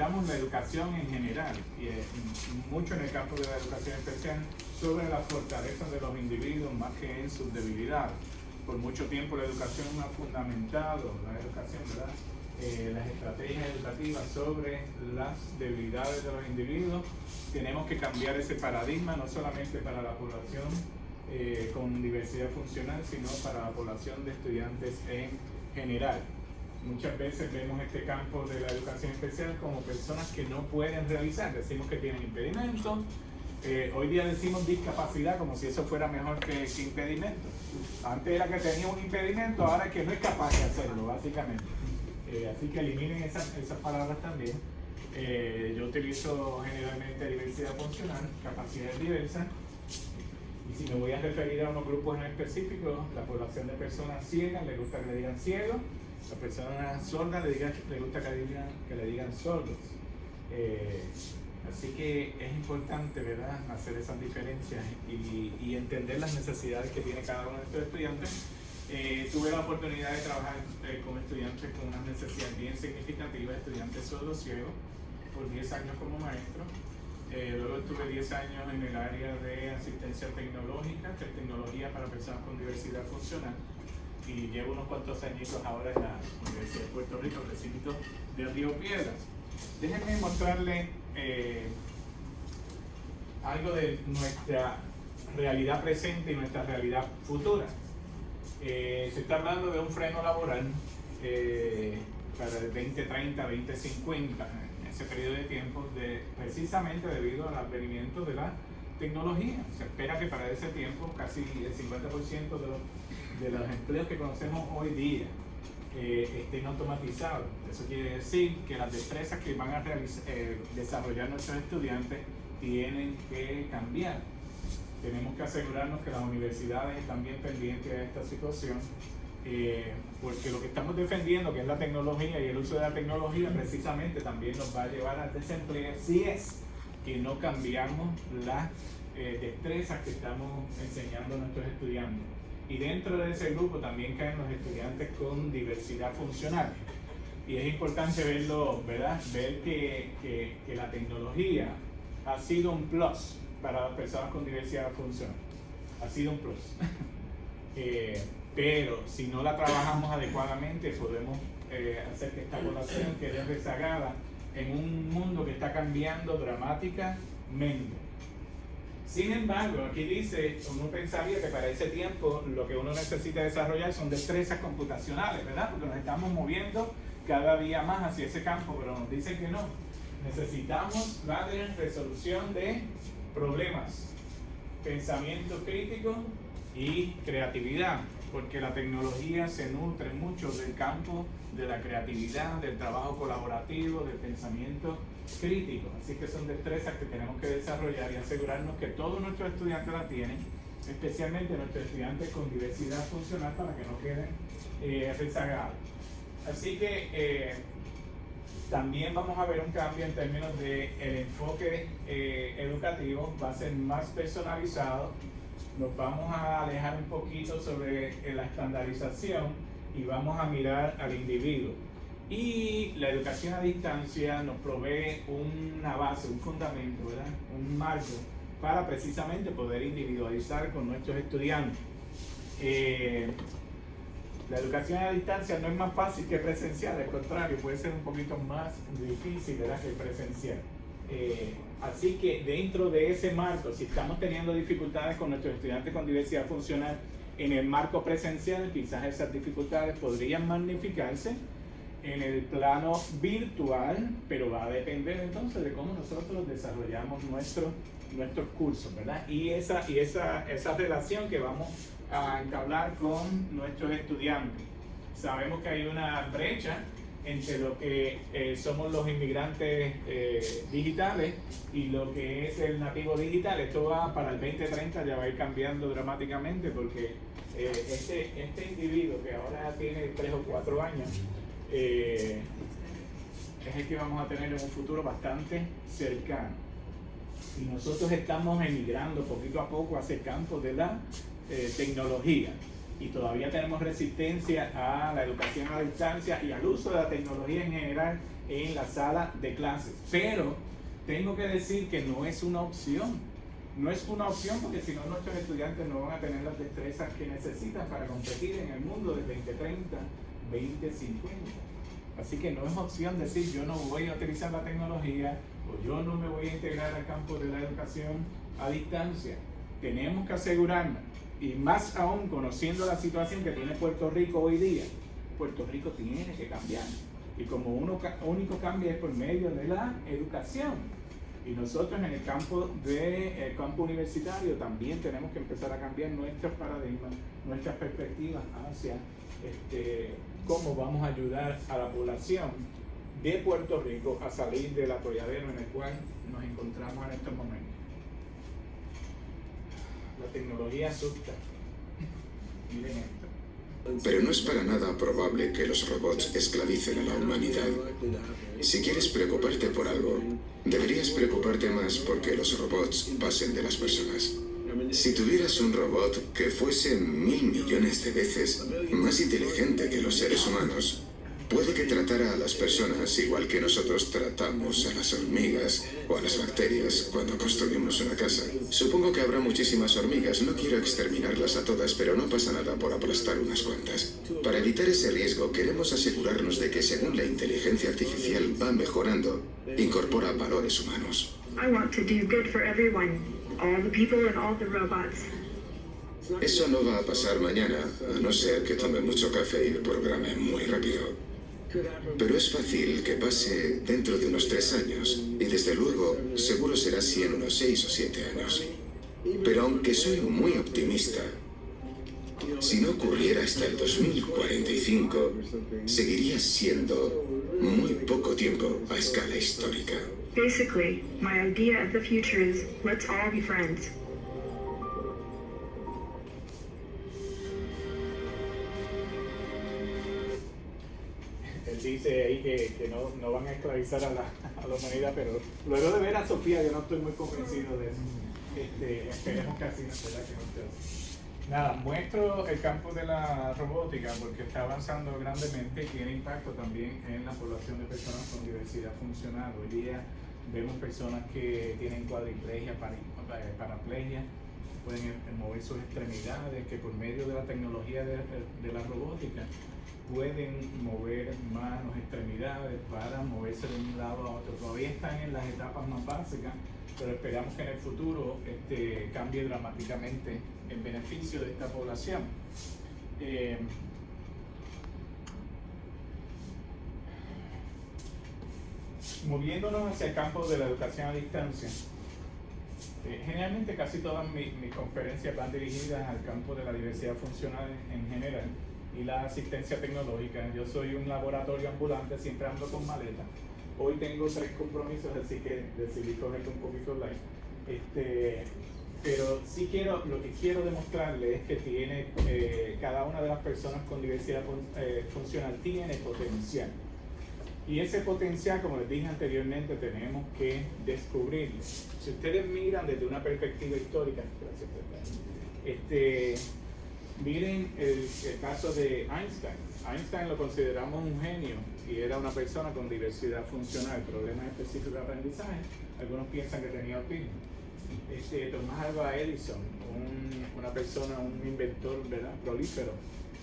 fomentamos la educación en general, y mucho en el campo de la educación especial, sobre las fortalezas de los individuos más que en sus debilidades. Por mucho tiempo la educación ha fundamentado, la educación, ¿verdad? Eh, las estrategias educativas sobre las debilidades de los individuos. Tenemos que cambiar ese paradigma, no solamente para la población eh, con diversidad funcional, sino para la población de estudiantes en general. Muchas veces vemos este campo de la educación especial como personas que no pueden realizar, decimos que tienen impedimentos, eh, hoy día decimos discapacidad como si eso fuera mejor que, impedimento. Antes era que tenía un impedimento, ahora es que no es capaz de hacerlo, básicamente. Eh, así que eliminen esas, esas palabras también. Eh, yo utilizo generalmente diversidad funcional, capacidades diversas. Y si me voy a referir a unos grupos en específico, la población de personas ciegas, le gusta que le digan ciegos la persona sorda le, diga, le gusta que le digan, que le digan sordos. Eh, así que es importante, ¿verdad?, hacer esas diferencias y, y, entender las necesidades que tiene cada uno de estos estudiantes. Eh, tuve la oportunidad de trabajar eh, con estudiantes con unas necesidades bien significativas, estudiantes sordos ciegos, por 10 años como maestro. luego estuve 10 años en el área de asistencia tecnológica, que es tecnología para personas con diversidad funcional y llevo unos cuantos añitos ahora en la Universidad de Puerto Rico, recinto de Río Piedras. Déjenme mostrarle eh, algo de nuestra realidad presente y nuestra realidad futura. Eh, se está hablando de un freno laboral eh, para el 2030, 2050, en ese periodo de tiempo, de, precisamente debido al advenimiento de la tecnología. Se espera que para ese tiempo casi el 50% de los de los empleos que conocemos hoy día eh, estén automatizados. Eso quiere decir que las destrezas que van a eh, desarrollar nuestros estudiantes tienen que cambiar. Tenemos que asegurarnos que las universidades están bien pendientes de esta situación, eh, porque lo que estamos defendiendo, que es la tecnología y el uso de la tecnología, precisamente también nos va a llevar al desempleo si es que no cambiamos las destrezas que estamos enseñando a nuestros estudiantes. Y dentro de ese grupo también caen los estudiantes con diversidad funcional. Y es importante verlo, ¿verdad? Ver que, que, la tecnología ha sido un plus para las personas con diversidad funcional. Ha sido un plus. Eh, pero si no la trabajamos adecuadamente, podemos eh, hacer que esta población quede rezagada en un mundo que está cambiando dramáticamente. Sin embargo, aquí dice, uno pensaría que para ese tiempo lo que uno necesita desarrollar son destrezas computacionales, ¿verdad? Porque nos estamos moviendo cada día más hacia ese campo, pero nos dice que no. Necesitamos la resolución de problemas, pensamiento crítico y creatividad, porque la tecnología se nutre mucho del campo de la creatividad, del trabajo colaborativo, del pensamiento crítico. Así que son destrezas que tenemos que desarrollar y asegurarnos que todos nuestros estudiantes la tienen, especialmente nuestros estudiantes con diversidad funcional para que no queden eh, rezagados. Así que eh, también vamos a ver un cambio en términos de el enfoque eh, educativo, va a ser más personalizado, nos vamos a alejar un poquito sobre la estandarización y vamos a mirar al individuo. Y la educación a distancia nos provee una base, un fundamento, ¿verdad? un marco para precisamente poder individualizar con nuestros estudiantes. Eh, la educación a distancia no es más fácil que presencial, al contrario, puede ser un poquito más difícil ¿verdad? que presencial. Eh, así que dentro de ese marco, si estamos teniendo dificultades con nuestros estudiantes con diversidad funcional en el marco presencial, quizás esas dificultades podrían magnificarse en el plano virtual, pero va a depender entonces de cómo nosotros desarrollamos nuestro, nuestros cursos, ¿verdad? Y, esa, y esa, esa relación que vamos a entablar con nuestros estudiantes. Sabemos que hay una brecha entre lo que eh, somos los inmigrantes eh, digitales y lo que es el nativo digital. Esto va para el 2030, ya va a ir cambiando dramáticamente porque eh, este, este individuo que ahora tiene 3 o 4 años, es el que vamos a tener en un futuro bastante cercano. Y nosotros estamos emigrando poquito a poco hacia el campo de la tecnología y todavía tenemos resistencia a la educación a distancia y al uso de la tecnología en general en la sala de clases. Pero tengo que decir que no es una opción. No es una opción porque si no nuestros estudiantes no van a tener las destrezas que necesitan para competir en el mundo de 2030, 2050. Así que no es opción decir yo no voy a utilizar la tecnología o yo no me voy a integrar al campo de la educación a distancia. Tenemos que asegurarnos, y más aún conociendo la situación que tiene Puerto Rico hoy día, Puerto Rico tiene que cambiar. Y como uno único cambia es por medio de la educación. Y nosotros en el campo de el campo universitario también tenemos que empezar a cambiar nuestros paradigmas, nuestras perspectivas hacia este, cómo vamos a ayudar a la población de Puerto Rico a salir del atolladero en el cual nos encontramos en estos momentos. La tecnología asusta. Miren. Pero no es para nada probable que los robots esclavicen a la humanidad. Si quieres preocuparte por algo, deberías preocuparte más porque los robots pasen de las personas. Si tuvieras un robot que fuese mil millones de veces más inteligente que los seres humanos, Puede que tratara a las personas igual que nosotros tratamos a las hormigas o a las bacterias cuando construimos una casa. Supongo que habrá muchísimas hormigas, no quiero exterminarlas a todas, pero no pasa nada por aplastar unas cuantas. Para evitar ese riesgo, queremos asegurarnos de que según la inteligencia artificial va mejorando, incorpora valores humanos. Eso no va a pasar mañana, a no ser que tome mucho café y programe muy rápido. Pero es fácil que pase dentro de unos tres años, y desde luego seguro será así en unos seis o siete años. Pero aunque soy muy optimista, si no ocurriera hasta el 2045, seguiría siendo muy poco tiempo a escala histórica. Basically, my idea of the future is let's all be friends. Dice ahí que, no, no, van a esclavizar a la, a la, humanidad, pero luego de ver a Sofía yo no estoy muy convencido de eso. Este, esperemos que así, ¿verdad? Que no Nada, muestro el campo de la robótica porque está avanzando grandemente y tiene impacto también en la población de personas con diversidad funcional. Hoy día vemos personas que tienen cuadriplegia, eh, paraplegia, pueden mover sus extremidades, que por medio de la tecnología de, de la robótica pueden mover manos, extremidades para moverse de un lado a otro. Todavía están en las etapas más básicas, pero esperamos que en el futuro este, cambie dramáticamente en beneficio de esta población. Eh, moviéndonos hacia el campo de la educación a distancia, eh, generalmente casi todas mis, mis, conferencias van dirigidas al campo de la diversidad funcional en general y la asistencia tecnológica. Yo soy un laboratorio ambulante, siempre ando con maleta. Hoy tengo tres compromisos, así que decidí coger un poquito light. Este, pero sí quiero, lo que quiero demostrarle es que tiene, eh, cada una de las personas con diversidad eh, funcional tiene potencial. Y ese potencial, como les dije anteriormente, tenemos que descubrirlo. Si ustedes miran desde una perspectiva histórica, gracias, este, Miren el, caso de Einstein. Einstein lo consideramos un genio y era una persona con diversidad funcional, problemas específicos de aprendizaje. Algunos piensan que tenía autismo. Este, Tomás Alva Edison, una persona, un inventor ¿verdad? prolífero,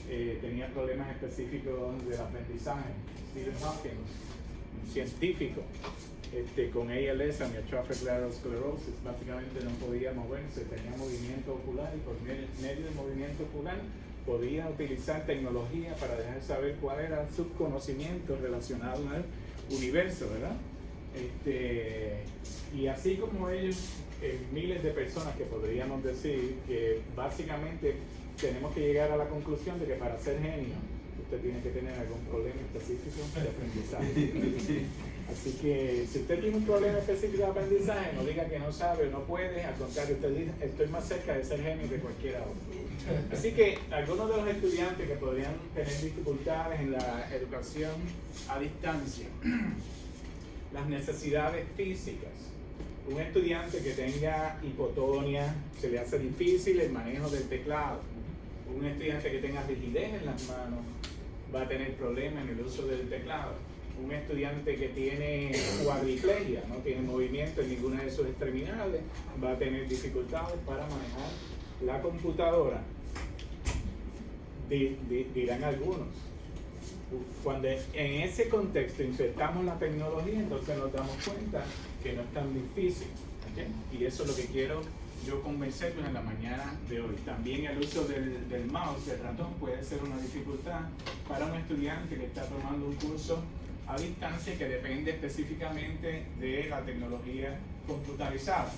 eh, tenía problemas específicos del aprendizaje. Stephen Hawking, un científico, este, con ALS, amyotrophic lateral sclerosis, básicamente no podía moverse, tenía movimiento ocular y por medio del movimiento ocular podía utilizar tecnología para dejar saber cuál era su conocimiento relacionado al universo, ¿verdad? Este, y así como ellos, eh, miles de personas que podríamos decir que básicamente tenemos que llegar a la conclusión de que para ser genio usted tiene que tener algún problema específico de aprendizaje. Así que si usted tiene un problema específico de aprendizaje, no diga que no sabe o no puede, al contrario, usted dice, estoy más cerca de ser genio que cualquiera otro. Así que algunos de los estudiantes que podrían tener dificultades en la educación a distancia, las necesidades físicas, un estudiante que tenga hipotonia, se le hace difícil el manejo del teclado, un estudiante que tenga rigidez en las manos, va a tener problemas en el uso del teclado un estudiante que tiene cuadriplegia, no tiene movimiento en ninguna de sus extremidades, va a tener dificultades para manejar la computadora. Di- di- dirán algunos. Cuando en ese contexto insertamos la tecnología, entonces nos damos cuenta que no es tan difícil. Y eso es lo que quiero yo convencerlos en la mañana de hoy. También el uso del, del mouse, del ratón, puede ser una dificultad para un estudiante que está tomando un curso a distancia que depende específicamente de la tecnología computarizada.